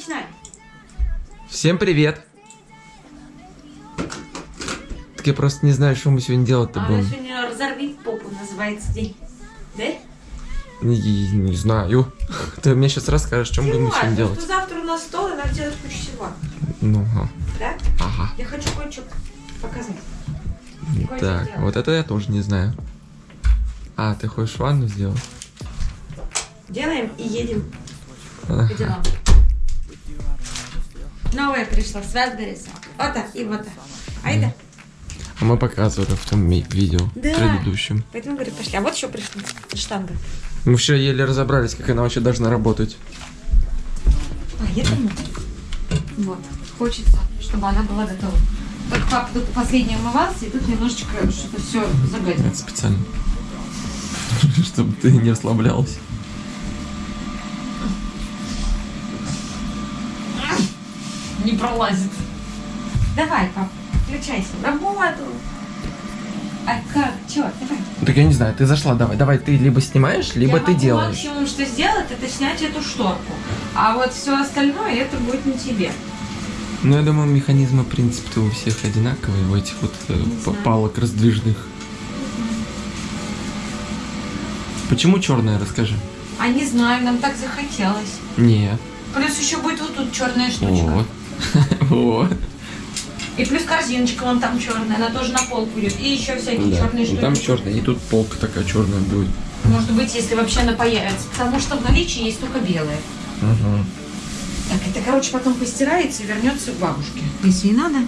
начинаем. Всем привет! Так я просто не знаю, что мы сегодня делать-то А будем. сегодня «Разорви попу» называется день. Да? Не, не знаю. Ты мне сейчас расскажешь, что мы будем сегодня делать. завтра у нас стол, и надо делать кучу всего. Ну, ага. Да? ага. Я хочу кое-что показать. Кое-что Так, сделать. вот это я тоже не знаю. А, ты хочешь ванну сделать? Делаем и едем Ага. по делам. Новая пришла с Вязбериса. Вот так и вот так. Айда. А мы показывали в том видео Да. предыдущем. Поэтому, говорю, пошли. А вот еще пришла штанга. Мы вчера еле разобрались, как она вообще должна работать. А, я думаю. Вот. Хочется, чтобы она была готова. Только папа тут последний умывался, и тут немножечко что-то все загадил. Это специально. Чтобы ты не ослаблялась. Не пролазит. Давай, пап, включайся. в Работу. А как? Чё? Давай. Так я не знаю, ты зашла, давай, давай, ты либо снимаешь, либо Я ты могу делаешь. максимум, что сделать, это снять эту шторку. А вот все остальное, это будет не тебе. Ну, я думаю, механизмы, в принципе, у всех одинаковые, у этих вот э, Не палок раздвижных. Почему черная, расскажи? А не знаю, нам так захотелось. Нет. Плюс еще будет вот тут черная штучка. Вот. Вот. И плюс корзиночка вон там черная, она тоже на пол будет. И еще всякие Да. черные штуки. Там черная, и тут полка такая черная будет. Может быть, если вообще она появится. Потому что в наличии есть только белая. Ага. Так, это, короче, потом постирается и вернется к бабушке. Если и надо.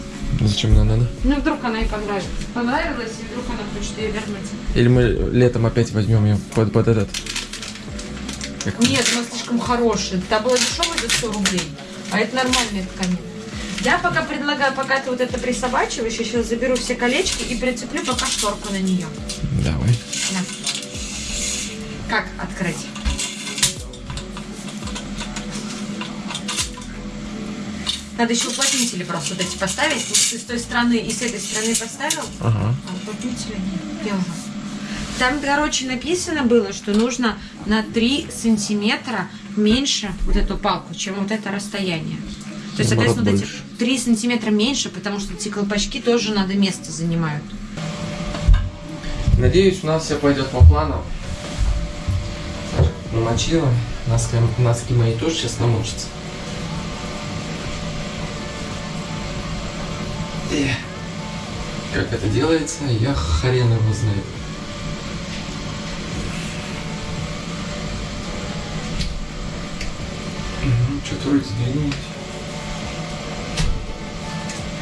Зачем нам надо? Ну, вдруг она ей понравилась. Понравилась, и вдруг она хочет ее вернуть. Или мы летом опять возьмем ее под, под этот. Как- Нет, она слишком хорошая. Та была дешевая за 100 рублей, а это нормальная ткань. Я пока предлагаю, пока ты вот это присобачиваешь, я сейчас заберу все колечки и прицеплю пока шторку на нее. Давай. Как открыть? Надо еще уплотнители просто вот эти поставить. Вот ты с той стороны и с этой стороны поставил, Ага. а уплотнители нет. Я уже. Там, короче, написано было, что нужно на 3 сантиметра меньше вот эту палку, чем вот это расстояние. То есть, Наоборот, соответственно, вот эти больше. 3 сантиметра меньше, потому что эти колпачки тоже надо место занимают. Надеюсь, у нас все пойдет по плану. Намочила. Носки, носки мои тоже сейчас намочатся. Эх. Как это делается, я хрен его знает. Вроде сдвинулось.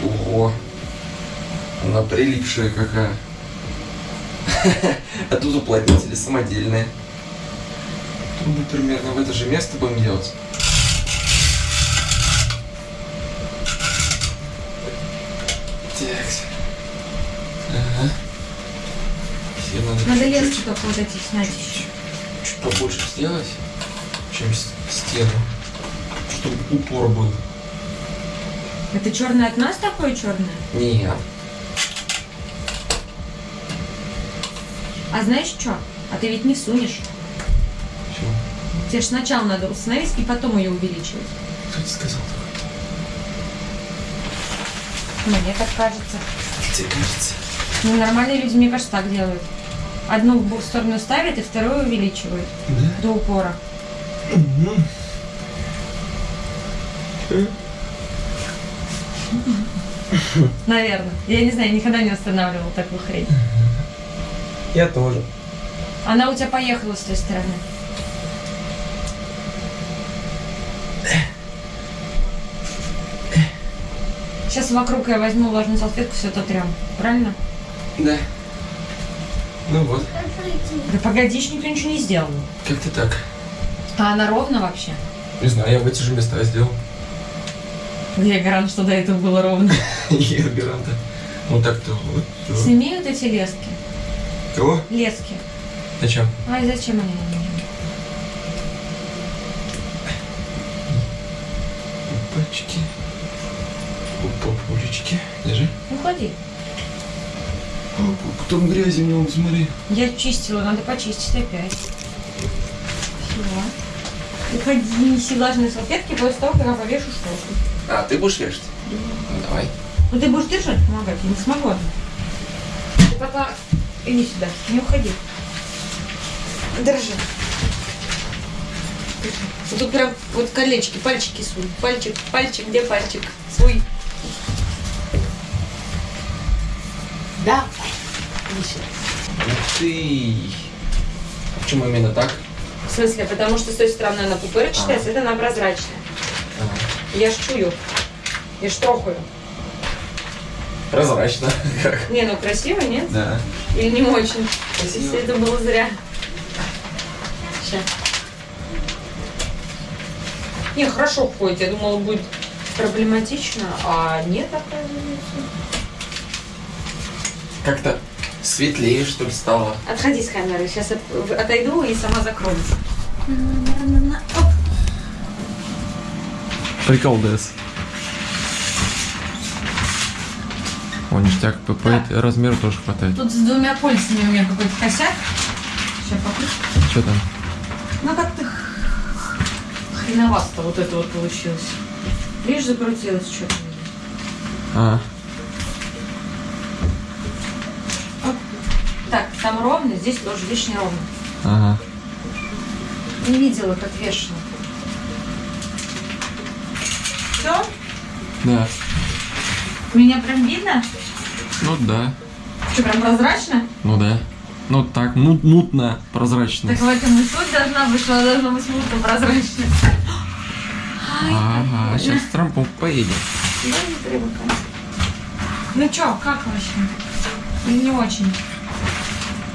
Ого. Она прилипшая какая. А тут уплотнители самодельные. Трубы примерно в это же место будем делать. Так. Ага. Все надо, Надо чуть-чуть- лески только вот эти снять еще. чуть побольше сделать, чем стену. Чтобы упор был. Это черное от нас такое черное? Нет. А знаешь что? А ты ведь не сунешь. Чё? Тебе же сначала надо установить и потом ее увеличивать. Кто тебе сказал такое? Мне так кажется. Тебе кажется? Ну, нормальные люди, мне кажется, так делают. Одну в сторону ставят, и вторую увеличивают Да? до упора. Наверное. Я не знаю, никогда не устанавливала такую хрень. Я тоже. Она у тебя поехала с той стороны. Сейчас вокруг я возьму влажную салфетку, все это трем. Правильно? Да. Ну вот. Да погоди, никто ничего не сделал. Как ты так? А она ровно вообще? Не знаю, я в эти же места сделал. Я гарант, что до этого было ровно. Я гаранта. Ну так-то вот. Сними вот эти лески. Кого? Лески. Зачем? Ай, зачем они нам нужны? Пальчики. Держи. Ну ходи. О, Потом грязи много, смотри. Я чистила, надо почистить опять. Все. Уходи, неси влажные салфетки после того, как я повешу шторку. А, ты будешь вешать? Ну, давай. Ну ты будешь держать, помогать, я не смогу. Ты пока иди сюда, не уходи. Держи. Держи. Вот тут прям вот колечки, пальчики суй. Пальчик, пальчик, где пальчик? Свой. Да. Иди сюда. Ух ты! А Почему именно так? В смысле, потому что с той стороны она пупырчатая, с этой она прозрачная. А, Я ж чую. Я ж трохаю. Прозрачно. Не, ну красиво, нет? Да. Или не очень? Красиво. Если это было зря. Сейчас. Не, хорошо ходит. Я думала, будет проблематично, а нет, оказывается. Как-то светлее, что ли, стало. Отходи с камеры. Сейчас отойду и сама закроюсь. Оп. Прикол ДС. О, ништяк, ПП Да. размеру тоже хватает. Тут с двумя пальцами у меня какой-то косяк. Сейчас покручу. Что там? Ну как-то хреновасто вот это вот получилось. Видишь, закрутилось что-то. А. Так, там ровно, здесь тоже, видишь, не ровно. ага. Не видела, как вешано. Все? Да. Меня прям видно? Ну да. Что, прям прозрачно? Ну да. Ну так, мут, мутно, прозрачно. Так в этом и суть должна быть, что она должна быть мутно прозрачно. Ага, сейчас с Трампом поедем. Да, не привыкай. Ну чё, как вообще? Или не очень?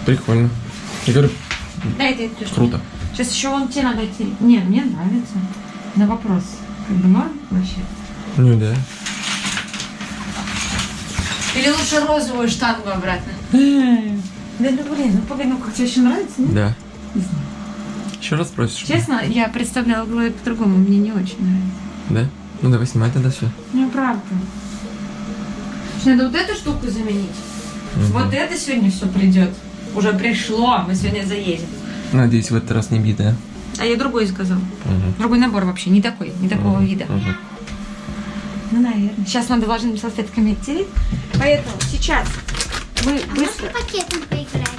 Прикольно. Я говорю, Дай это штуку. круто. Сейчас еще вон тебе надо идти. Не, мне нравится. На вопрос. Как бы норм вообще? Ну да. Или лучше розовую штангу обратно? Да ну блин, ну погоди, ну как тебе еще нравится? нет? Да. Не знаю. Еще раз спросишь? Честно, я представляла голове по-другому, мне не очень нравится. Да? Ну давай снимай тогда все. Ну правда. Надо вот эту штуку заменить. Вот это сегодня все придет. Уже пришло, мы сегодня заедем. Надеюсь, в этот раз не битая. А я другой заказал. Угу. Другой набор вообще, не такой, не такого вида. Угу. Ну, наверное. Сейчас надо влажными салфетками оттереть. Поэтому сейчас мы А быстро... можно пакетом поиграть?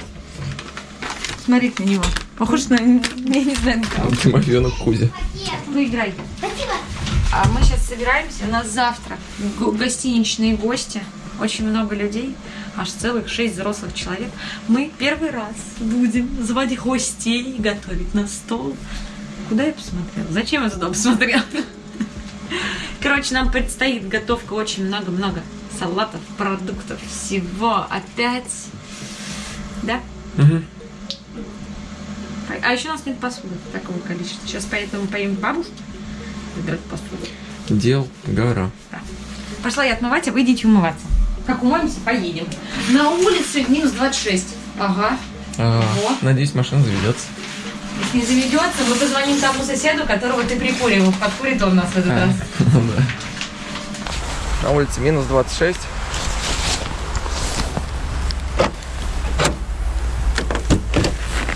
Смотреть на него. Похож на... Я не знаю, на кого. Тимофеенок Кузя. Поиграй. Спасибо. А мы сейчас собираемся, у нас завтра го- гостиничные гости, очень много людей, аж целых шесть взрослых человек. Мы первый раз будем звать гостей, готовить на стол. Куда я посмотрела? Зачем я туда посмотрела? Короче, нам предстоит готовка очень много-много салатов, продуктов, всего опять. Да? Угу. А еще у нас нет посуды такого количества. Сейчас поэтому поем к бабушке выбирать посуду. Дел гора. Пошла я отмывать, а вы идите умываться. Как умоемся, поедем. На улице минус 26. Ага. А, Вот. надеюсь, машина заведется. Если не заведется, мы позвоним тому соседу, которого ты прикуривал. Подкурит он нас в этот раз. Ну да. На улице минус 26.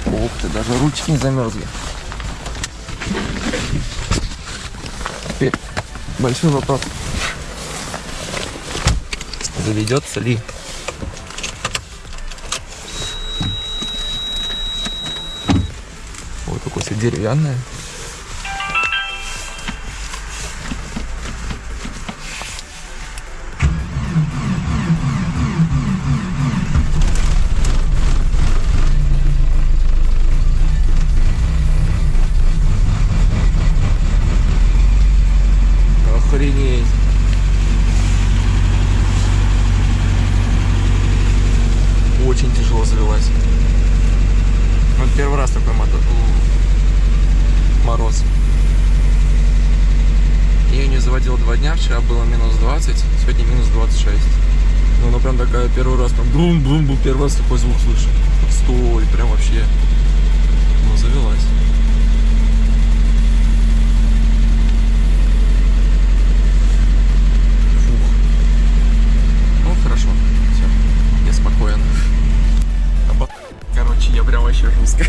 Ух ты, даже ручки не замерзли. Теперь большой вопрос. Заведется ли? Ой, какое все деревянное. Охренеть. Очень тяжело завелась. Вот первый раз такой мотор. Мороз. Я ее не заводил два дня, вчера было минус 20, сегодня минус 26. Ну, она прям такая, первый раз прям бум-бум-бум, первый раз такой звук слышу. Стой, прям вообще. Ну, завелась. Фух. Ну, хорошо. Все. Я спокоен. А по- Короче, я прям вообще жестко.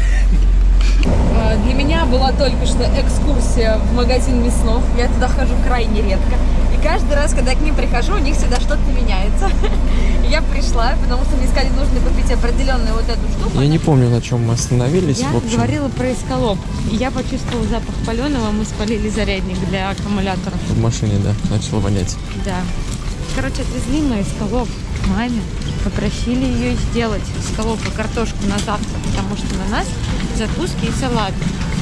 Для меня была только что экскурсия в магазин мяснов. Я туда хожу крайне редко. И каждый раз, когда я к ним прихожу, у них всегда что-то И Я пришла, потому что мне сказали, нужно купить определенную вот эту штуку. Я не помню, на чем мы остановились. Я говорила про эскалоп. Я почувствовала запах паленого. Мы спалили зарядник для аккумулятора. В машине, да, начало вонять. Да. Короче, отвезли мы эскалоп маме. Попросили ее сделать эскалоп и картошку на завтра, потому что на нас закуски и салат.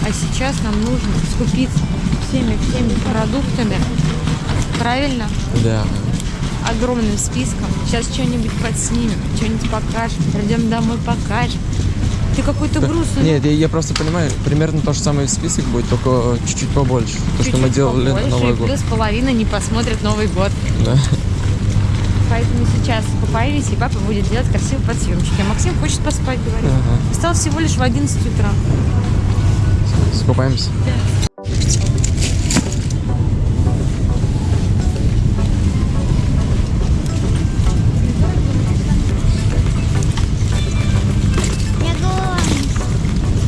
А сейчас нам нужно скупиться всеми-всеми продуктами. Правильно? Да. Огромным списком. Сейчас что-нибудь подснимем, что-нибудь покажем. Придем домой, покажем. Ты какой-то грустный. Нет, я, я просто понимаю, примерно то же самое список будет, только чуть-чуть побольше. То, что мы делали на побольше, Новый и год. Плюс половина не посмотрит Новый год. Да. Поэтому сейчас появились, и папа будет делать красивые подсъемчики. А Максим хочет поспать, говорит. Ага. Встал всего лишь в 11 утра. Скупаемся. Я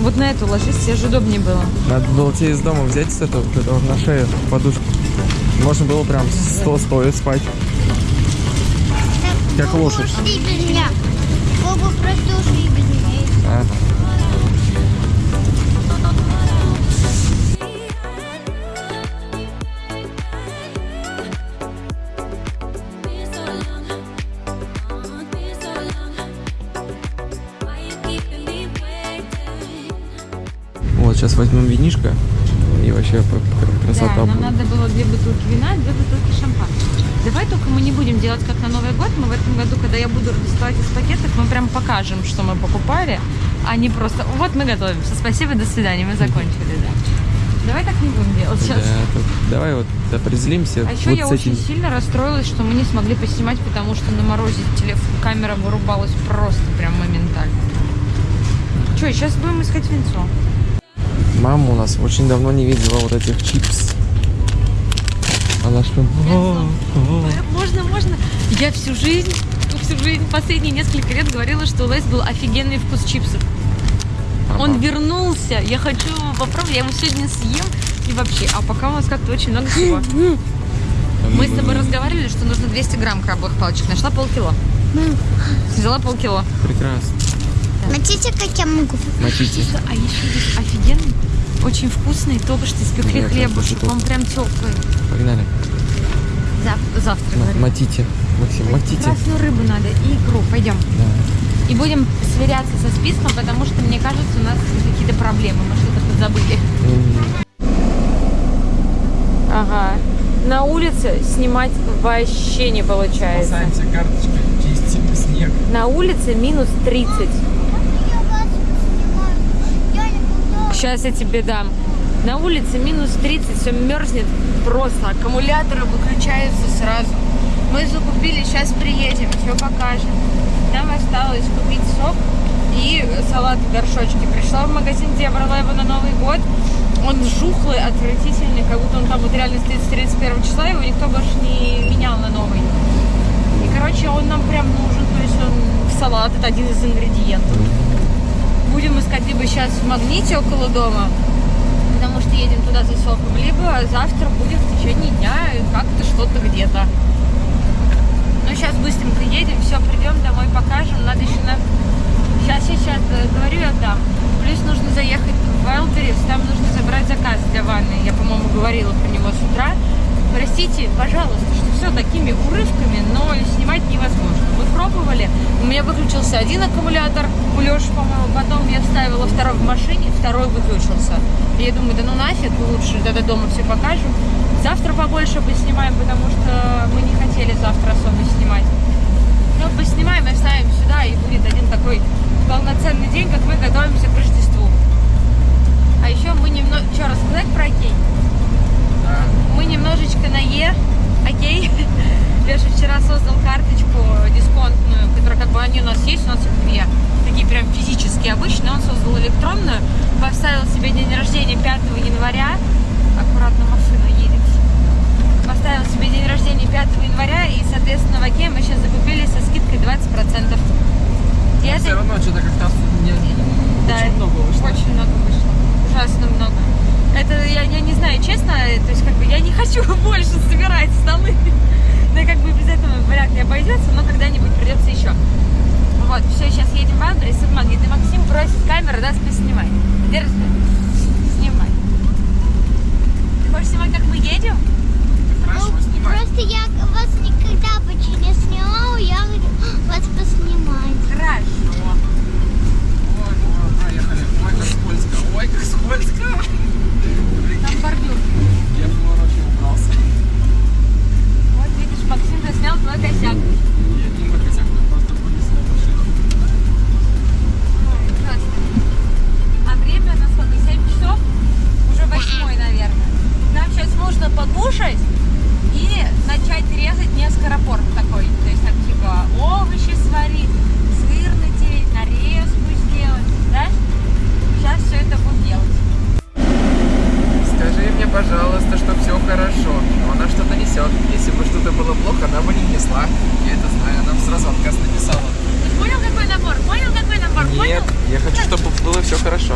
Вот на эту ложись, тебе же удобнее было. Надо было тебе из дома взять с этого, вот этого на шею подушку. Можно было прям сто стоя спать. Как лошадь. ушли сейчас возьмем винишко и вообще красота Да, нам будет. надо было две бутылки вина, две бутылки шампанского. Давай только мы не будем делать как на Новый год. Мы в этом году, когда я буду доставать из пакетов, мы прям покажем, что мы покупали, а не просто вот мы готовимся. Спасибо, до свидания, мы закончили, да. Давай так не будем делать Да, сейчас. так давай вот определимся А еще вот я очень этим. сильно расстроилась, что мы не смогли поснимать, потому что на морозе телефон, камера вырубалась просто прям моментально. Че, сейчас будем искать винцо. Мама у нас очень давно не видела вот этих чипс. Она что? Можно, можно. Я всю жизнь, всю жизнь, последние несколько лет говорила, что у Lay's был офигенный вкус чипсов. Он вернулся. Я хочу его попробовать. Я его сегодня съем. И вообще, а пока у нас как-то очень много всего. Мы с тобой разговаривали, что нужно 200 грамм крабовых палочек. Нашла полкило. Взяла полкило. Прекрасно. Смотрите, как я могу. Мочите. А еще есть офигенный, очень вкусный, только что испекли хлебушек. Он прям теплый. Погнали. Зав- завтра, М- говорю. Мотите. Максим, мотите. Красную рыбу надо и икру. Пойдем. Да. И будем сверяться со списком, потому что, мне кажется, у нас какие-то проблемы. Мы что-то подзабыли. М, Ага. На улице снимать вообще не получается. карточкой, чистим снег. На улице минус 30. Я вас снимаю. Я не буду. Сейчас я тебе дам. На улице минус 30, все мерзнет просто. Аккумуляторы выключаются сразу. Мы закупили, сейчас приедем, все покажем. Нам осталось купить сок и салат в горшочке. Пришла в магазин, где я брала его на Новый год. Он жухлый, отвратительный, как будто он там вот реально стоит с 31 числа, его никто больше не менял на новый. И, короче, он нам прям нужен, то есть он в салат, это один из ингредиентов. Будем искать либо сейчас в магните около дома, потому что едем туда за соком, либо завтра будем в течение дня как-то что-то где-то. Ну, сейчас быстренько едем, все, придем домой, покажем. Надо еще на... Сейчас, сейчас, говорю, я дам. Плюс нужно заехать в Wildberries, там нужно забрать заказ для ванны. Я, по-моему, говорила про него с утра. Простите, пожалуйста, что все такими урывками, но снимать невозможно. Мы пробовали, у меня выключился один аккумулятор, у Леши, по-моему, потом я вставила второй в машине, второй выключился. И я думаю, да ну нафиг, лучше тогда дома все покажем. Завтра побольше поснимаем, потому что мы не хотели завтра особо снимать. Ну, поснимаем и вставим сюда, и будет один такой полноценный день, как мы готовимся к Рождеству. А еще мы немного... Что, рассказать про окей? Мы немножечко на Е, окей? Леша вчера создал карточку дисконтную, которая как бы они у нас есть, у нас их две. Такие прям физические обычные. Он создал электронную, поставил себе день рождения 5 января. Аккуратно машина едет. Поставил себе день рождения 5 января, и, соответственно, в Окей мы сейчас закупили со скидкой 20%. И это- Все равно что-то как-то не, да, очень много вышло. Очень много вышло. Ужасно много. Это, я, я не знаю, честно, то есть, как бы, я не хочу больше собирать столы. Ну да, как бы, без этого вряд ли обойдется, но когда-нибудь придется еще. Вот, все, сейчас едем в Андрес, и Максим просит камеру да, спи, снимай, Держи. Снимай. Ты хочешь снимать, как мы едем? Ну, просто я вас никогда бы не снимала, я вас поснимать. Хорошо. Ой, ну, поехали. Ой, как скользко. Ой, как скользко. Бордюр. Я в повороте убрался. Вот видишь, Максим заснял твой косяк. Я не мой косяк, я просто вынесла машину. Ой, ужасно. А время на сколько? 7 часов? Уже 8, наверное. Нам сейчас нужно покушать и начать резать не скоропорт такой. То есть там типа овощи сварить, сыр натереть, нарезку сделать. Да? Сейчас все это будем делать. Скажи мне, пожалуйста, что все хорошо. Но она что-то несет. Если бы что-то было плохо, она бы не несла. Я это знаю, она бы сразу отказ написала. Ты понял, какой набор? Понял, какой набор? Нет, я хочу, чтобы было все хорошо.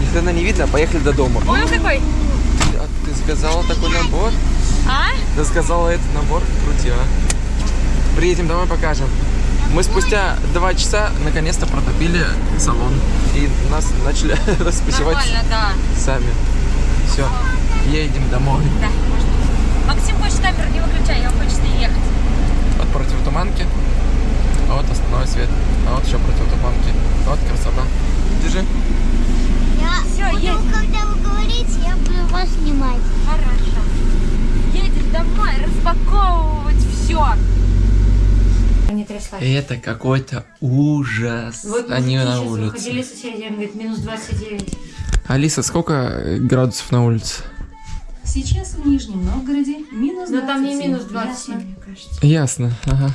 Если она не видно, поехали до дома. Понял, какой? Ты, а ты заказала такой набор? А? Ты заказала этот набор? Крутила. Приедем домой, покажем. Мы спустя два часа наконец-то протопили салон. И нас начали расписывать Нормально, да. сами. Все, едем домой. Да, можно. Максим хочет камеру не выключай, я хочет с ней ехать. Вот противотуманки, а вот основной свет, а вот еще противотуманки. Вот красота. Держи. Я Всё, буду, едем. когда вы говорите, я буду вас снимать. Хорошо. Домой распаковывать все. Это какой-то ужас. Они на улице. соседи, он говорит, минус 29. Алиса, сколько градусов на улице? Сейчас в Нижнем Новгороде минус 27. Но там не минус 27, Ясно. мне кажется. Ясно. Ага.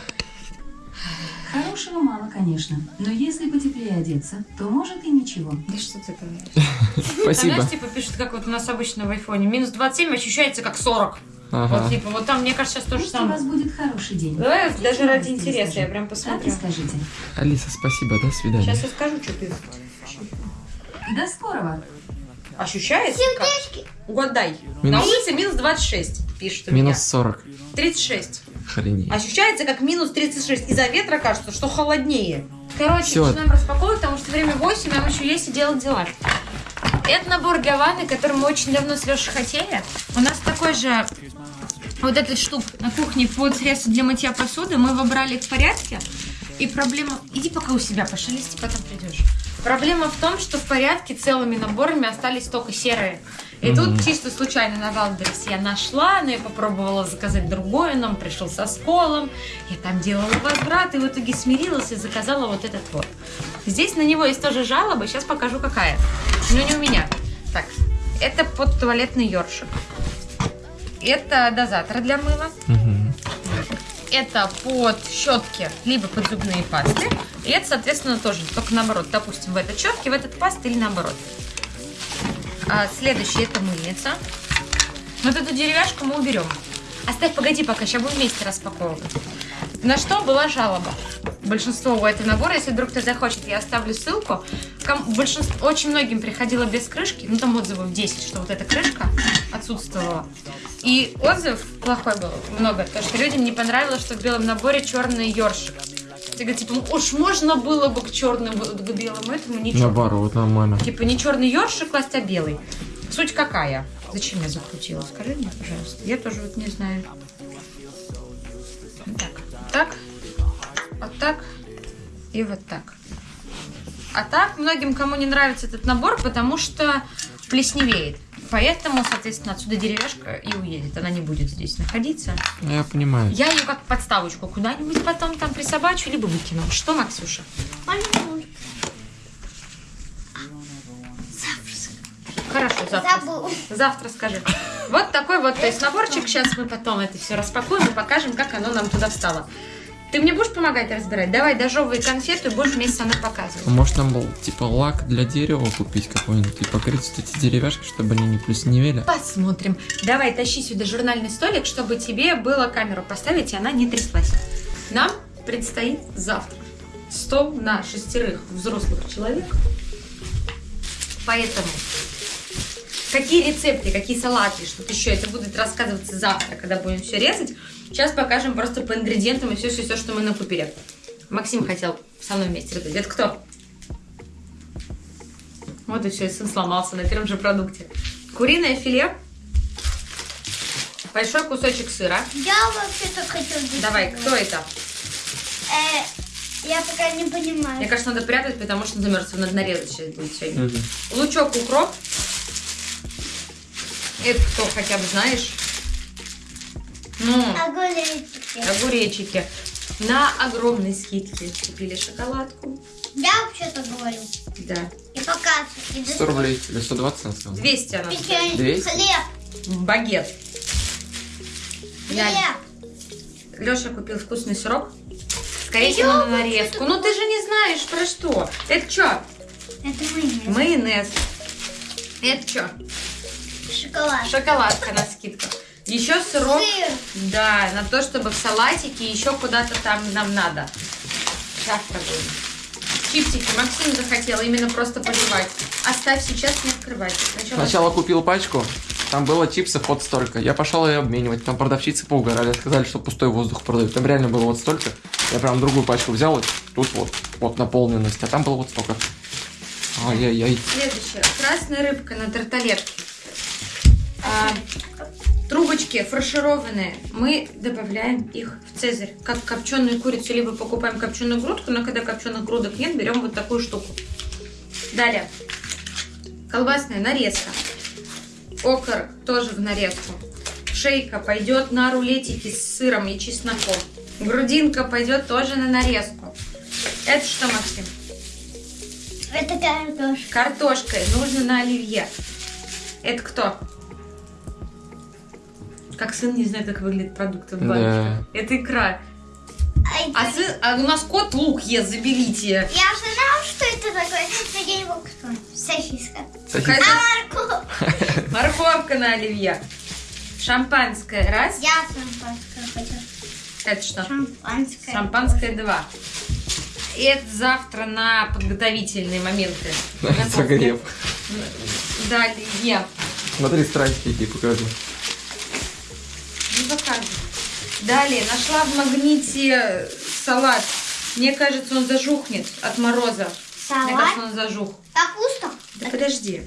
Хорошего мало, конечно. Но если потеплее одеться, то может и ничего. Да что ты говоришь? Там, Спасибо. знаешь, типа пишут, как вот у нас обычно в айфоне. Минус 27 ощущается как 40. Ага. Вот типа, вот там, мне кажется, сейчас то же Пусть у вас самое. будет хороший день. Давай Сейчас даже ради интереса, скажу. я прям посмотрю. скажите. Алиса, спасибо. До свидания. Сейчас я скажу, что ты До скорого. ощущается как? Угадай. Минус- На улице минус 26, пишет у меня. Минус 40. 36. Охренеть. Ощущается как минус 36. Из-за ветра кажется, что холоднее. Короче, Всё. начинаем распаковывать, потому что время 8, нам еще есть и делать дела. Это набор для ванны, который мы очень давно с Лешей хотели. У нас такой же вот этот штук на кухне под средство для мытья посуды. Мы его брали в порядке. И проблема... Иди пока у себя пошелести, потом придешь. Проблема в том, что в порядке целыми наборами остались только серые. И тут чисто случайно на Wildberries я нашла, но я попробовала заказать другой, он пришел со сколом. Я там делала возврат и в итоге смирилась и заказала вот этот вот. Здесь на него есть тоже жалоба, сейчас покажу какая. Но не у меня. Так, это под туалетный ёршик. Это дозатор для мыла. Мгм. Это под щетки, либо под зубные пасты. И это, соответственно, тоже только наоборот. Допустим, в этот щетки, в этот паст или наоборот. А, следующий это мыльница. Вот эту деревяшку мы уберем. Оставь, погоди пока, сейчас будем вместе распаковывать. На что была жалоба? Большинство у этого набора, если вдруг кто захочет, я оставлю ссылку. Ком- большинство, очень многим приходило без крышки, ну там отзывов 10, что вот эта крышка отсутствовала. И отзыв плохой был много, потому что людям не понравилось, что в белом наборе черный ёршик. Ты говоришь, типа, уж можно было бы к черному, к белому этому, ничего. Наоборот, нормально. Типа не черный ёршик класть, а белый. Суть какая? Зачем я закрутила? Скажи мне, пожалуйста. Я тоже вот не знаю. Вот так. Вот так. И вот так. А так, многим, кому не нравится этот набор, потому что плесневеет. Поэтому, соответственно, отсюда деревяшка и уедет. Она не будет здесь находиться. Я понимаю. Я ее как подставочку куда-нибудь потом там присобачу, либо выкину. Что, Максюша? Пожалуйста. Завтра. Забыл. Завтра скажи. Вот такой вот, то есть наборчик. Сейчас мы потом это все распакуем и покажем, как оно нам туда встало. Ты мне будешь помогать разбирать? Давай дожевывай конфету и будешь вместе со мной показывать. Может нам был типа лак для дерева купить какой-нибудь и покрыть вот эти деревяшки, чтобы они не плесневели? Посмотрим. Давай, тащи сюда журнальный столик, чтобы тебе было камеру поставить, и она не тряслась. Нам предстоит завтра стол на шестерых взрослых человек. Поэтому какие рецепты, какие салаты, что-то еще, это будет рассказываться завтра, когда будем все резать. Сейчас покажем просто по ингредиентам и все-все-все, что мы накупили. Максим хотел со мной вместе резать. Это кто? Вот и все, и сын сломался на первом же продукте. Куриное филе. Большой кусочек сыра. Я вообще-то хотел здесь Давай, кто это? Э, я пока не понимаю. Мне кажется, надо прятать, потому что замерз. Надо нарезать сейчас будет сегодня. Мгм. Лучок, укроп. Это кто хотя бы знаешь? Ну, Огуречки. огуречики. На огромной скидке купили шоколадку. Я вообще-то говорю. Да. И показываю. И 100 рублей или 120 она сказала? 200 она. Печенье. 200? Хлеб. Багет. Я... Хлеб. Леша купил вкусный сырок. Скорее Я всего, на нарезку. Ну ты же не знаешь про что. Это что? Это майонез. Майонез. Это что? Шоколад. Шоколадка на скидку. Еще сырок. Сыр. Да, на то, чтобы в салатике еще куда-то там нам надо. Завтра будем. Чипсики. Максим захотел именно просто пожевать. Оставь сейчас, не открывай. Сначала... Сначала купил пачку, там было чипсов вот столько. Я пошел ее обменивать, там продавщицы поугорали, сказали, что пустой воздух продают. Там реально было вот столько. Я прям другую пачку взял, вот тут вот, вот наполненность, а там было вот столько. Ай-яй-яй. Следующее. Красная рыбка на тарталетке. А, трубочки фаршированные. Мы добавляем их в цезарь. Как копченую курицу, либо покупаем копченую грудку, но когда копченых грудок нет, берем вот такую штуку. Далее. Колбасная нарезка. Окорок тоже в нарезку. Шейка пойдет на рулетики с сыром и чесноком. Грудинка пойдет тоже на нарезку. Это что, Максим? Это картошка. Картошкой нужно на оливье. Это кто? Как сын не знает, как выглядит продукт от Да. баночки. Это икра. Ай, А, сын, а у нас кот лук ест, заберите. Я же знала, что это такое, но я не мог вспомнить. Сосиска. Какая-то А морковь? морковка на оливье. Шампанское раз. Я шампанское хочу. Это что? Шампанское. Шампанское два. И это завтра на подготовительные моменты. На Загрев. Да, оливье. Смотри, страсти какие покажу. Не показывай. Далее, нашла в магните салат. Мне кажется, он зажухнет от мороза. Мне кажется, Салат. он зажух. Капуста. Да подожди.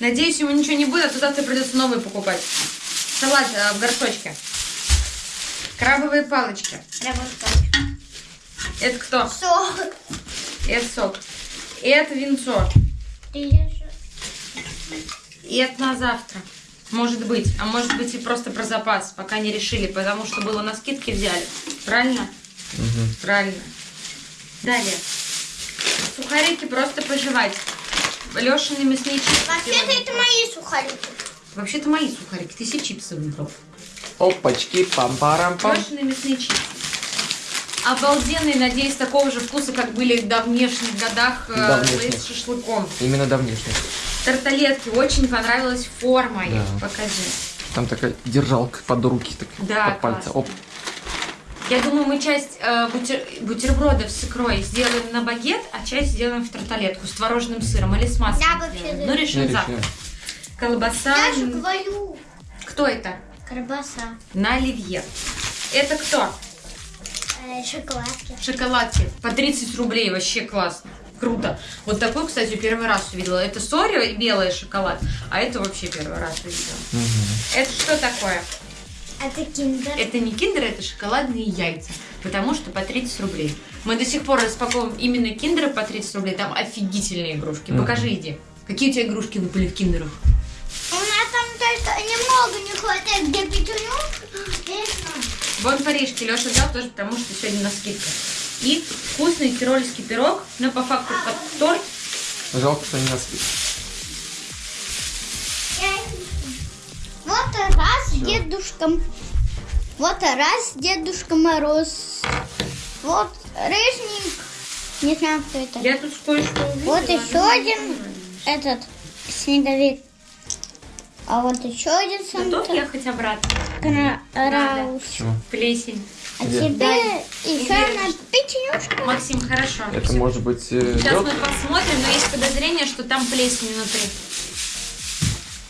Надеюсь, ему ничего не будет, а то завтра придется новый покупать. Салат э, в горшочке. Крабовые палочки. Рябушка. Это кто? Сок. Это сок. Это винцо. И это на завтра. Может быть. А может быть и просто про запас, пока не решили, потому что было на скидке взяли. Правильно? Мгм. Правильно. Далее. Сухарики просто пожевать. Лешины мясные чипсы. Вообще-то это мои сухарики. Вообще-то мои сухарики. Ты себе чипсы выбрал. Опачки, пам-парам-пам. Лешины мясные чипсы. Обалденные, надеюсь, такого же вкуса, как были в давнешних годах э, Давнешних. с шашлыком. Именно давнишний. Тарталетки. Очень понравилась форма их. Да. Покажи. Там такая держалка под руки, так, Да, под пальцы. классно. Оп. Я думаю, мы часть э, бутер- бутербродов с икрой сделаем на багет, а часть сделаем в тарталетку с творожным сыром или с маслом. Вообще за- Ну, решим Я завтра. решил. Колбаса. Я же говорю. Кто это? Колбаса. На оливье. Это кто? Э, шоколадки. Шоколадки. По 30 рублей. Вообще классно. Круто. Вот такой, кстати, первый раз увидела. Это сори и белый шоколад. А это вообще первый раз увидела. Мгм. Это что такое? Это киндер. Это не киндер, это шоколадные яйца. Потому что по 30 рублей. Мы до сих пор распаковываем именно киндеры по 30 рублей. Там офигительные игрушки. Мгм. Покажи, иди. Какие у тебя игрушки выпали в киндерах? У меня там только немного не хватает. Я не знаю. Вон парижки Леша взял тоже, потому что сегодня на скидка. И вкусный тирольский пирог, но по факту под торт. Жалко, что не нас Я не знаю. Вот раз дедушка. Вот раз Дедушка Мороз. Вот рыжник. Не знаю, кто это. Я тут кое-что увидела. Вот еще один этот снеговик. А вот еще один Готов ехать обратно? Раус. Чего? Плесень. А тебе и Хана печенюшка. Максим, хорошо. Это может быть э, Сейчас мы посмотрим, но есть подозрение, что там плесень внутри.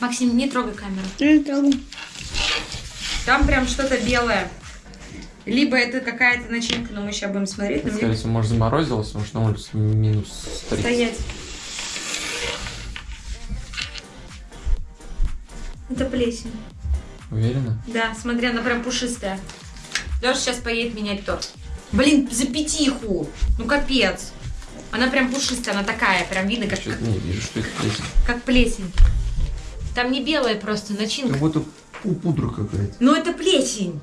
Максим, не трогай камеру. Не трогай. Там прям что-то белое. Либо это какая-то начинка, но мы сейчас будем смотреть. Скорее мне... всего, может, заморозилось, может на улице минус 30. Стоять. Это плесень. Уверена? Да, смотри, она прям пушистая. Леша сейчас поедет менять торт. Блин, за пятиху. Ну капец. Она прям пушистая, она такая, прям видно, как, Что-то не вижу, что это плесень. как плесень. Там не белая просто начинка. Как будто пу- пудра какая-то. Ну это плесень.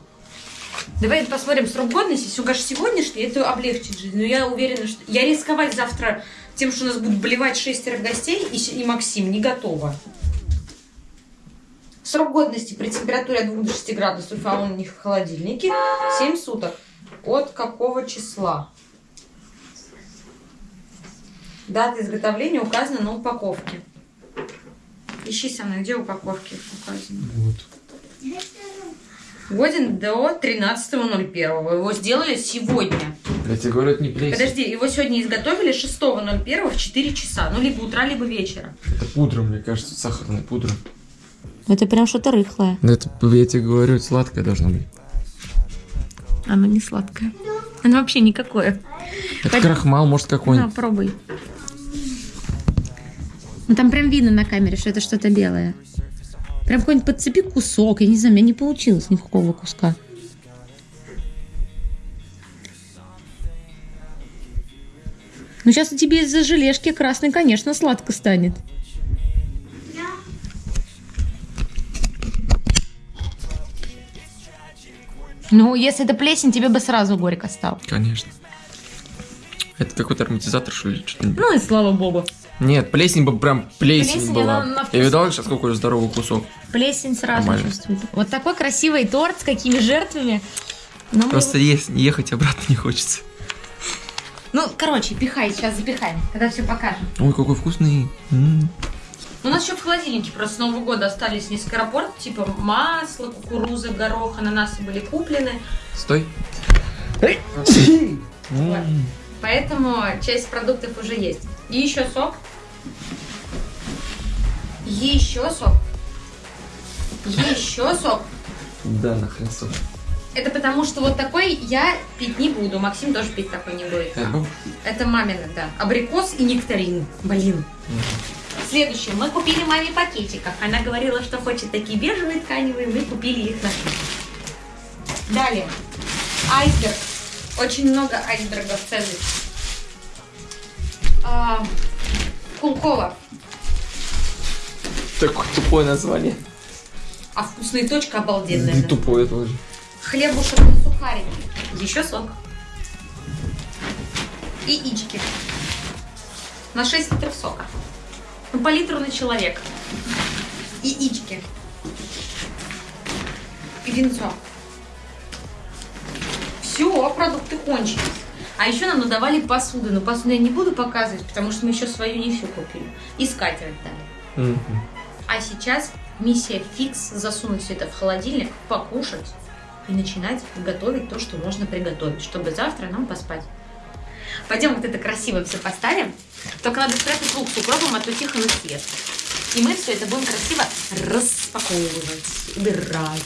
Давай посмотрим срок годности. Если укажешь сегодняшний, это облегчит жизнь. Но я уверена, что... Я рисковать завтра тем, что у нас будут блевать шестеро гостей и, и Максим, не готова. Срок годности при температуре от 2 до 6 градусов, а он у них в холодильнике, 7 суток. От какого числа? Дата изготовления указана на упаковке. Ищи со мной, где упаковки указаны? Вот. Годен до 13.01. Его сделали сегодня. Я тебе говорю, это не плесень. Подожди, его сегодня изготовили 6.01 в 4 часа. Ну, либо утра, либо вечера. Это пудра, мне кажется, сахарная пудра. Это прям что-то рыхлое. Ну это, я тебе говорю, сладкое должно быть. Оно не сладкое. Оно вообще никакое. Это Пойдем. крахмал, может, На, какой-нибудь. пробуй. Ну, там прям видно на камере, что это что-то белое. Прям какой-нибудь подцепи кусок. Я не знаю, у меня не получилось никакого куска. Ну, сейчас тебе из-за желешки красный, конечно, сладко станет. Ну, если это плесень, тебе бы сразу горько стало. Конечно. Это какой-то ароматизатор, что ли? Не- Ну и слава богу. Нет, плесень бы прям плесень, Плесень, была. она на вкус. Я видал сейчас какой здоровый кусок. Плесень сразу Нормально. чувствуется. Вот такой красивый торт с какими жертвами. Но мы Просто его- есть, ехать обратно не хочется. Ну, короче, пихай, сейчас запихаем, когда все покажем. Ой, какой вкусный. М. У нас еще в холодильнике просто с Нового года остались несколько рапорт, типа масло, кукуруза, горох, ананасы были куплены. Стой. Поэтому часть продуктов уже есть. И еще сок. Еще сок. Еще сок. Да, нахрен сок. Это потому, что вот такой я пить не буду. Максим тоже пить такой не будет. Это мамина, да. Абрикос и нектарин. Блин. Следующее. Мы купили маме пакетиков. Она говорила, что хочет такие бежевые тканевые. Мы купили их на Далее. Айсберг. Очень много айсбергов цезарь. А, Кулкова. Такое тупое название. А вкусная точка обалденная. И да. тупое тоже. Хлебушек на сухарики. Еще сок. И ички. На 6 литров сока. Ну, по литру на человека. И винцо. Все, продукты кончились. А еще нам надавали посуду. Но посуду я не буду показывать, потому что мы еще свою не всю купили. И скатерть дали. Мгм. А сейчас миссия фикс засунуть все это в холодильник, покушать и начинать готовить то, что можно приготовить, чтобы завтра нам поспать. Пойдем вот это красиво все поставим. Только надо спрятать лук с укропом, а то тихо на свет. И мы все это будем красиво распаковывать, убирать.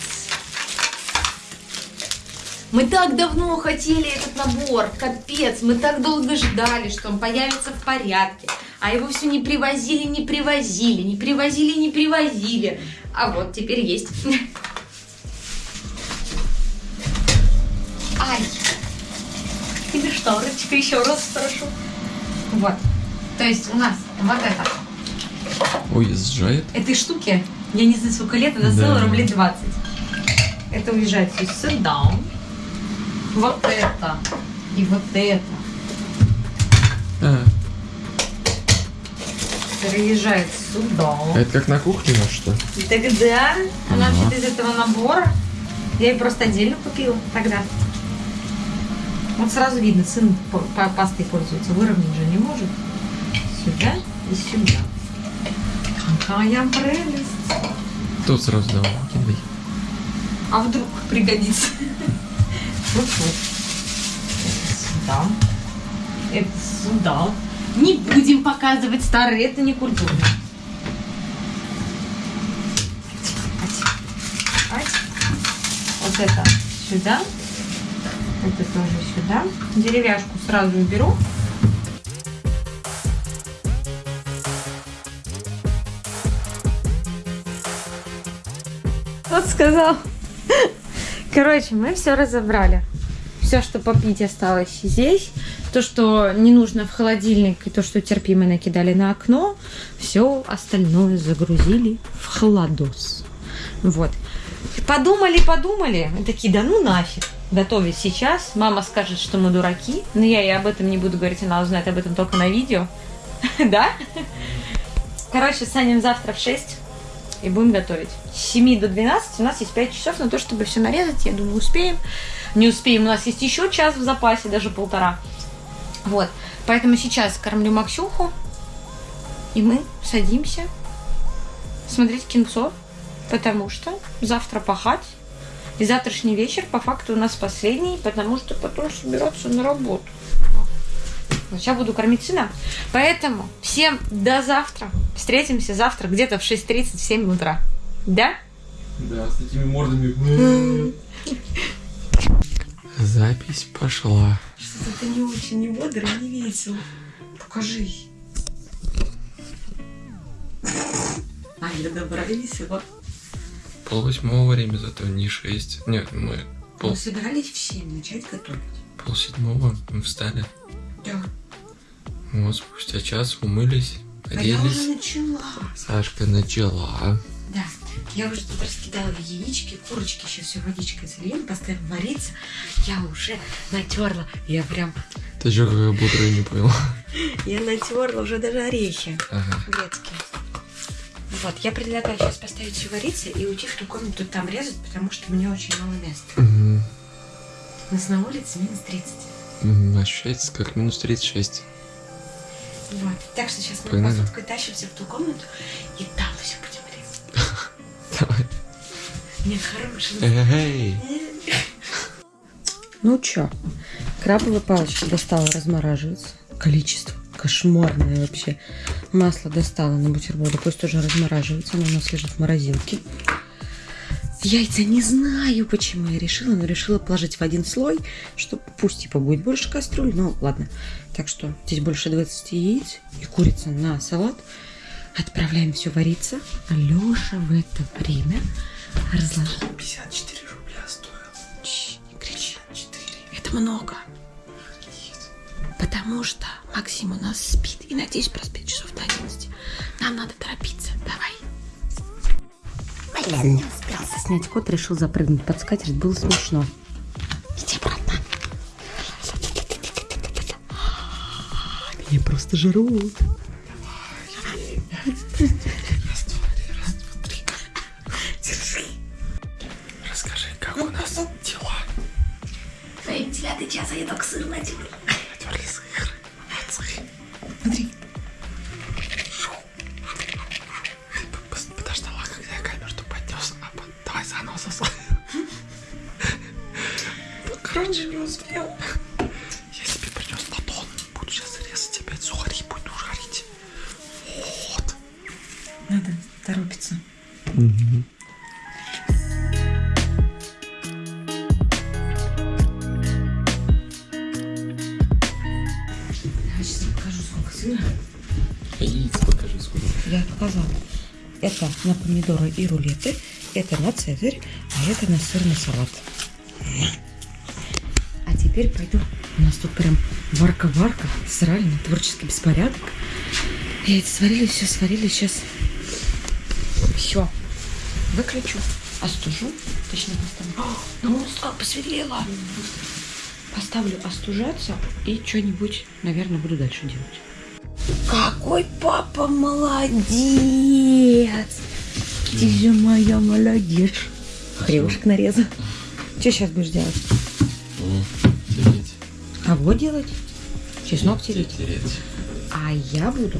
Мы так давно хотели этот набор, капец, мы так долго ждали, что он появится в порядке. А его все не привозили, не привозили, не привозили, не привозили. А вот теперь есть. Ай! Шторочка еще раз прошу. Вот. То есть у нас вот это. Ой, сжает. Этой штуки, я не знаю, сколько лет, она Да. стоила рублей 20. Это уезжает здесь сюда. Вот это. И вот это. А, Переезжает сюда. это как на кухне, ну что? Тогда она Ага. вообще-то из этого набора. Я ее просто отдельно купила тогда. Вот сразу видно, сын пастой пользуется. Выровнять же не может. Сюда и сюда. Какая прелесть. Тут сразу давай, кидай. А вдруг пригодится? Вот тут. Сюда. Это сюда. Не будем показывать старые, это не культурно. Вот это сюда. Это тоже сюда. Деревяшку сразу уберу. Вот сказал. Короче, мы все разобрали. Все, что попить осталось здесь. То, что не нужно в холодильник, и то, что терпимо накидали на окно, все остальное загрузили в холодос. Вот. Подумали, подумали. Такие, да ну нафиг. Готовить сейчас. Мама скажет, что мы дураки. Но я ей об этом не буду говорить, она узнает об этом только на видео. Да? Короче, станем завтра в 6 и будем готовить. С 7 до 12 у нас есть 5 часов на то, чтобы все нарезать. Я думаю, успеем. Не успеем, у нас есть еще час в запасе, даже полтора. Вот. Поэтому сейчас кормлю Максюху. И мы садимся смотреть кинцов, потому что завтра пахать. И завтрашний вечер по факту у нас последний, потому что потом собираться на работу. Сейчас буду кормить сына. Поэтому всем до завтра. Встретимся завтра где-то в 6.30, в 7 утра. Да? Да, с такими мордами. Запись пошла. Что-то ты не очень не бодро, не весел. Покажи. А, я добра и весела. Пол восьмого время, зато не шесть. Нет, мы пол, Мы собирались в 7 начать готовить. пол седьмого мы встали. Да. Вот спустя час умылись, А я уже оделись. начала. Сашка начала. Да. Я уже тут раскидала яички, курочки, сейчас все водичкой зальем, поставим вариться. Я уже натерла. Я прям, Ты чё, какая бодрая, не понял. я натерла уже даже орехи Ага. грецкие. Вот, я предлагаю сейчас поставить все вариться и уйти в ту комнату там резать, потому что мне очень мало места. Мгм. У нас на улице минус 30. М, Ощущается как минус 36. Вот. Так что сейчас мы Погнали. посудкой тащимся в ту комнату и там все будем резать. Давай. Мне хороший Эй. Ну чё, крабовая палочка достала размораживаться. Количество кошмарное вообще. Масло достала на бутерброды, пусть тоже размораживается. Оно у нас лежит в морозилке. Яйца не знаю, почему я решила, но решила положить в один слой, что пусть типа будет больше кастрюль, но ладно. Так что здесь больше 20 яиц и курица на салат. Отправляем все вариться. А Леша в это время разложил 54 рубля стоил. Чш, не кричи. Это много. Потому что Максим у нас спит. И надеюсь, проспит часов до 11. Нам надо торопиться. Давай. Блин, не успел снять кот, решил запрыгнуть под скатерть. Было смешно. Иди обратно. Меня просто жрут. На помидоры и рулеты, это на цезарь, а это на сырный салат. А теперь пойду. У нас тут прям варка-варка, сральный творческий беспорядок. Яйца сварили, все сварили, сейчас все. Выключу, остужу, точнее поставлю. О, ну, как посветлело. Поставлю остужаться и что-нибудь, наверное, буду дальше делать. Какой папа молодец! Ты же моя молодец. Хрюшек нарезал. Что сейчас будешь делать? Тереть. А вот делать? Чеснок тереть. Тереть. А я буду,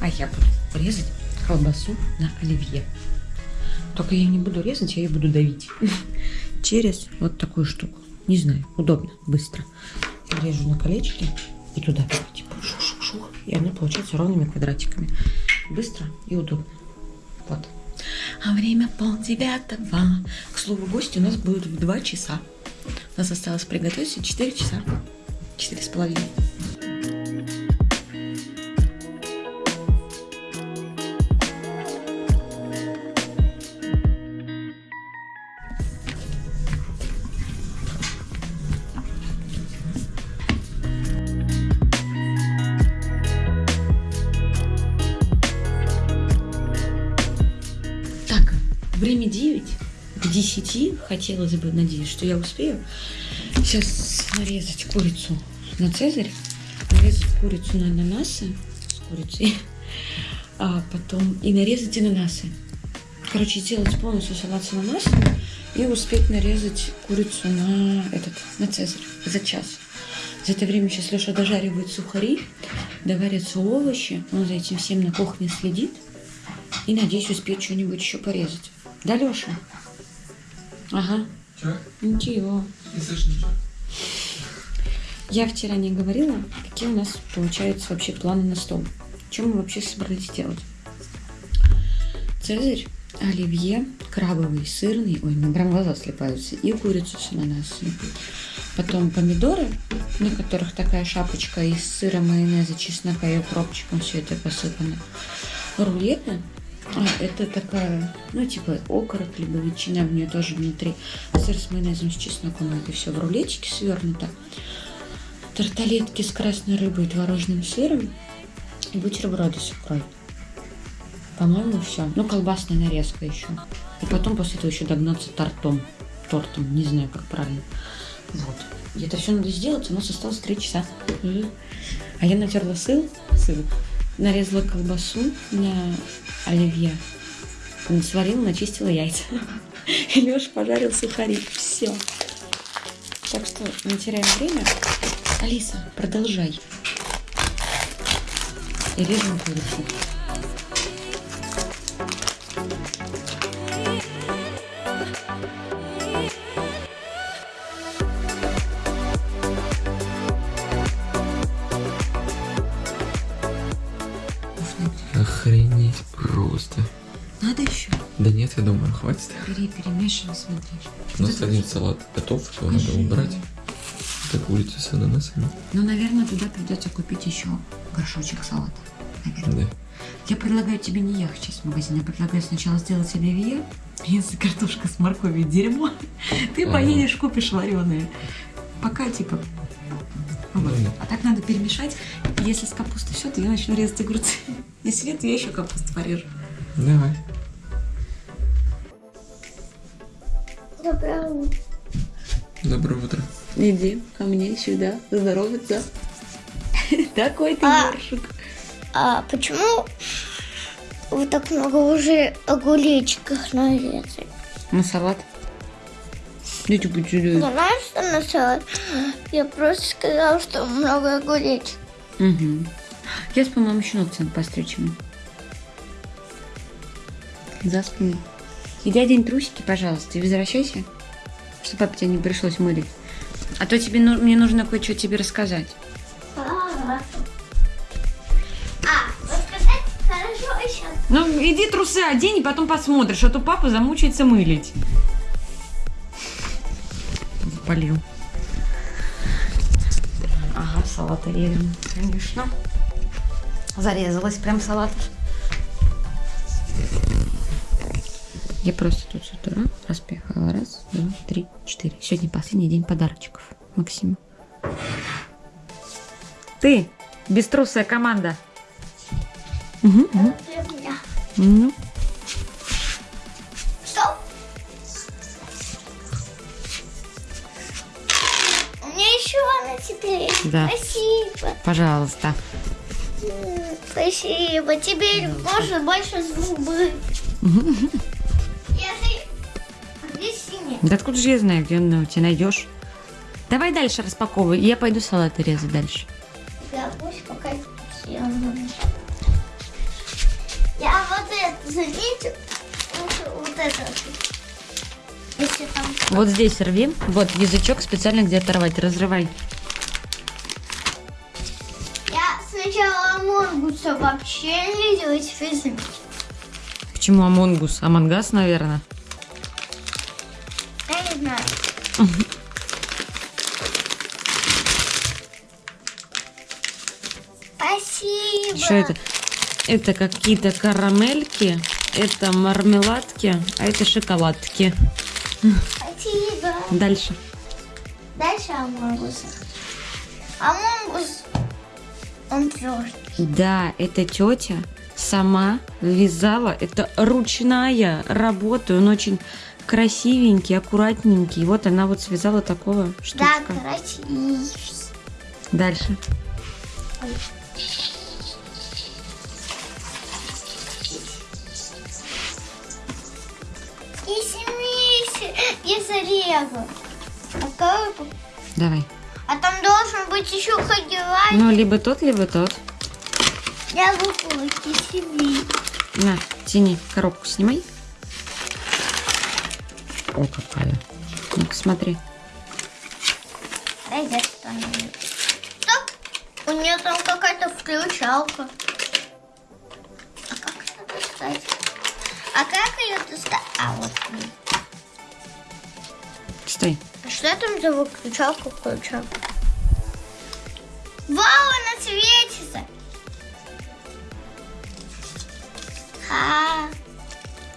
а я буду резать колбасу на оливье. Только я не буду резать, я ее буду давить. Через вот такую штуку. Не знаю, удобно, быстро. Режу на колечки и туда типа шух-шух-шух. И она получается ровными квадратиками. Быстро и удобно. Вот. А время пол девятого. К слову, гости у нас будут в два часа. У нас осталось приготовиться 4 часа. Четыре с половиной. 10 хотелось бы, надеюсь, что я успею. Сейчас нарезать курицу на цезарь, нарезать курицу на ананасы с курицей, а потом и нарезать ананасы. Короче, сделать полностью салат с ананасами и успеть нарезать курицу на этот, на цезарь за час. За это время сейчас Леша дожаривает сухари, доварятся овощи, он за этим всем на кухне следит. И надеюсь успеть что-нибудь еще порезать. Да, Леша? Ага. Че? Ничего. Не слышно ничего. Я вчера не говорила, какие у нас получаются вообще планы на стол. Чем мы вообще собрались делать? Цезарь, оливье, крабовый, сырный, ой, мне прям глаза слепаются, и курицу с ананасами. Потом помидоры, на которых такая шапочка из сыра, майонеза, чеснока и укропчиком все это посыпано. Рулеты, а, это такая, ну, типа окорок, либо ветчина, в нее тоже внутри. Сыр с майонезом, с чесноком, это все в рулетике свернуто. Тарталетки с красной рыбой и творожным сыром. И бутерброды с икрой. По-моему, все. Ну, колбасная нарезка еще. И потом после этого еще догнаться тортом. Тортом, не знаю, как правильно. Вот. И это все надо сделать, у нас осталось 3 часа. А я натерла сыр, сыр, нарезала колбасу на оливье, сварила, начистила яйца. И Леша пожарил сухари. Все. Так что не теряем время. Алиса, продолжай. И режем курицу. Охренеть просто. Надо еще. Да нет, я думаю, хватит. Бери, перемешивай, смотри. У нас один салат готов, его надо убрать. Это курица с ананасами. Ну, наверное, туда придется купить еще горшочек салата. Наверное. Да. Я предлагаю тебе не ехать сейчас в магазин. Я предлагаю сначала сделать оливье. Если картошка с морковью дерьмо, ты Ага. поедешь, купишь вареные. Пока, типа, вот. Ну, А так надо перемешать. Если с капустой все, то я начну резать огурцы. Если нет, я еще капусту порежу. Давай. Доброе утро. Доброе утро. Иди ко мне сюда, здороваться. Такой ты А. ёршик. А почему вы так много уже огуречков нарезали? На салат. Иди будь сюда. Знаешь, что на салат? Я просто сказала, что много огуречков. Угу. Я, по-моему, еще ногти надо постричь ему. За спиной. Иди одень трусики, пожалуйста, и возвращайся, чтобы папе тебе не пришлось мылить. А то тебе, ну- мне нужно кое-что тебе рассказать. А, рассказать? Хорошо, сейчас. Ну, иди трусы одень, и потом посмотришь, а то папа замучается мылить. Запалил. Ага, салат режем, конечно. Зарезалась прям салат. Я просто тут с утра распихала. Раз, два, три, четыре. Сегодня последний день подарочков. Максима. Ты, беструсая команда. Угу, угу. Ну. У меня еще одна теперь. Да. Спасибо. пожалуйста. Спасибо. Теперь можно больше зубы. А? Да откуда же я знаю, где он у тебя найдешь? Давай дальше распаковывай, я пойду салаты резать дальше. Я пусть пока. Я вот это заметил. Вот, вот это. Если там... Вот здесь рви. Вот язычок специально где оторвать. Разрывай. Вообще не видела, теперь заметила. Почему Among Us? Among Us, наверное. Я не знаю. Спасибо. Что это? Это какие-то карамельки, это мармеладки, а это шоколадки. Спасибо. Дальше. Дальше Among Us. Among Us, он твердый. Да, это тетя сама вязала. Это ручная работа. Он очень красивенький, аккуратненький. Вот она вот связала такого Да, штучка. красиво. Дальше. И ореха. А, как- Давай. А там должен быть еще ходила. Ну, либо тот, либо тот. Я выпала себе. На, тяни, коробку снимай. О, какая. Ну-ка, смотри. Дай я. Стоп! У нее там какая-то включалка. А как это достать? А как ее достать? А вот. Стой. А что там за выключалка включалка? Вау, она светится! А,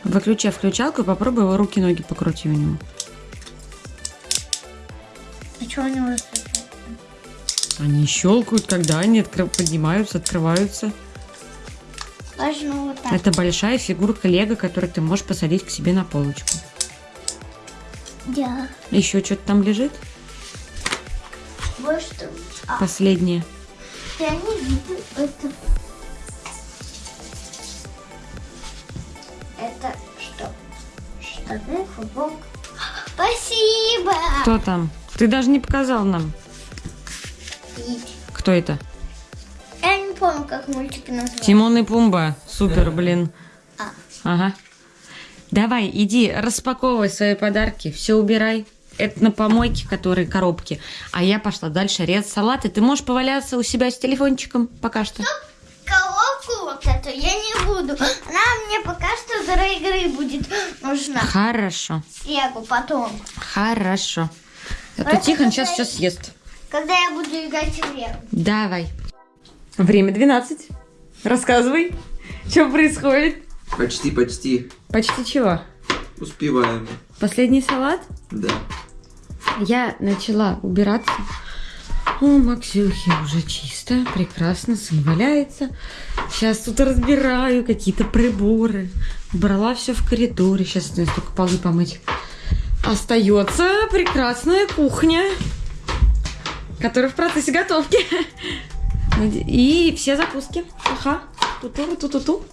Выключай включалку и попробуй его руки-ноги покрути у него. а что у него? Они щелкают, когда они откры- поднимаются, открываются. Важно вот так. Это большая фигурка Лего, которую ты можешь посадить к себе на полочку. Да. Еще что-то там лежит? Вот что. А, Последнее. я не вижу это. Это что? Штаны, футболка. Спасибо! Кто там? Ты даже не показал нам. И Кто это? Я не помню, как мультик называется. Тимон и Пумба. Супер, блин. А. Ага. Давай, иди, распаковывай свои подарки, все убирай. Это на помойке, которые коробки. А я пошла дальше резать салаты. Ты можешь поваляться у себя с телефончиком пока что? Коробку вот эту я не буду. Она мне пока что для игры будет нужна. Хорошо, Лего потом. хорошо. А то Тихон сейчас какая- все съест. Когда я буду играть в Лего. Давай. Время 12. Рассказывай, что происходит. Почти, почти. Почти чего? Успеваем. Последний салат? Да. Я начала убираться. У Максюхи уже чисто, прекрасно, сын валяется. Сейчас тут разбираю какие-то приборы. Убрала все в коридоре. Сейчас осталось только полы помыть. Остается прекрасная кухня, которая в процессе готовки. И все закуски. Ага. Ту-ту, ту-ту-ту.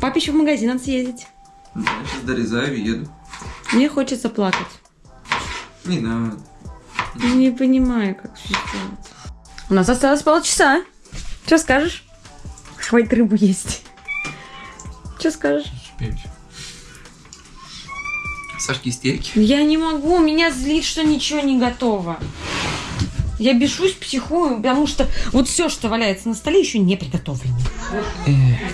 Папе еще в магазин надо съездить. Я сейчас дорезаю и еду. Мне хочется плакать. Не надо. Не понимаю, как все сделать. У нас осталось полчаса. Что скажешь? Хватит рыбу есть. Что скажешь? Успеешь. Сашки истерики. Я не могу, меня злит, что ничего не готово. Я бешусь, психую, потому что вот все, что валяется на столе, еще не приготовлено.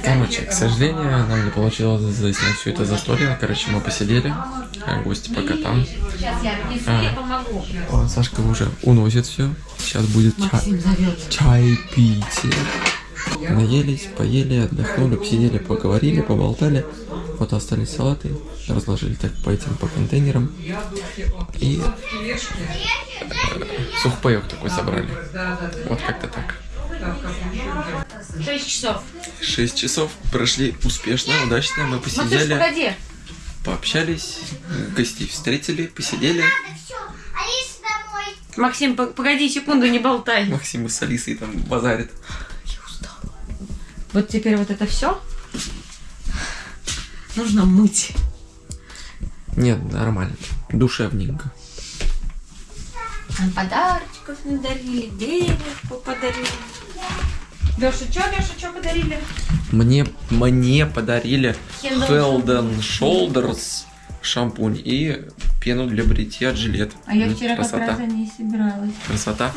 Короче, к сожалению, нам не получилось заснять все это застолье. Короче, мы посидели, а гости пока там. А, Сашка уже уносит все. Сейчас будет чай, зовет. чай пить. Наелись, поели, отдохнули, посидели, поговорили, поболтали. Вот остались салаты, разложили так по этим, по контейнерам. И э, сухпаек такой собрали. Вот как-то так. 6 часов. Шесть часов прошли успешно, удачно. Мы Матюш, посидели, погоди. пообщались, гостей встретили, посидели. Максим, по- погоди секунду, не болтай. Максим с Алисой там базарит. Вот теперь вот это все нужно мыть. Нет, нормально. Душевненько. Нам подарочков надарили, денежку подарили. Леша, что, Леша, что подарили? Мне, мне подарили and Shoulders шампунь и пену для бритья от жилет. А я вчера как красота. раз за ней собиралась. Красота.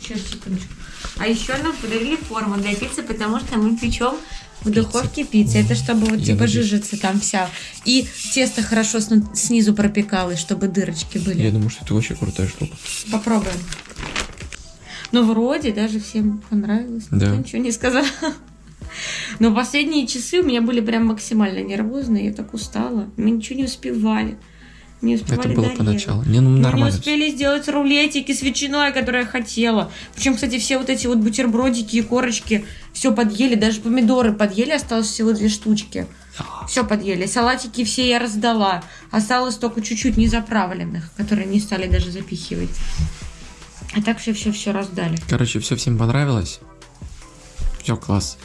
Сейчас, секундочку. А еще нам подарили форму для пиццы, потому что мы печем в духовке пиццы. Это чтобы вот Я типа надеюсь. жижица там вся. И тесто хорошо снизу пропекалось, чтобы дырочки были. Я думаю, что это очень крутая штука. Попробуем. Ну, вроде даже всем понравилось. Да. Никто ничего не сказал. Но последние часы у меня были прям максимально нервозные. Я так устала. Мы ничего не успевали. Не успевали Это было дорезать. поначалу. Не, ну Мы не нормально. успели сделать рулетики с ветчиной, которые я хотела. Причем, кстати, все вот эти вот бутербродики и корочки все подъели, даже помидоры подъели, осталось всего две штучки. Все подъели. Салатики все я раздала. Осталось только чуть-чуть незаправленных, которые не стали даже запихивать. А так все-все-все раздали. Короче, все всем понравилось. Все класс.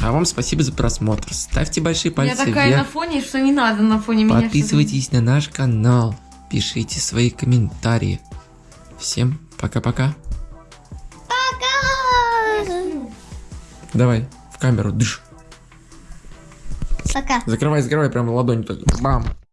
А вам спасибо за просмотр. Ставьте большие я пальцы такая на вверх. фоне, что не надо на фоне меня. Подписывайтесь на наш канал. Пишите свои комментарии. Всем пока-пока. Пока! Давай, в камеру, дыш. Пока. Закрывай, закрывай, прям ладонь так. Бам.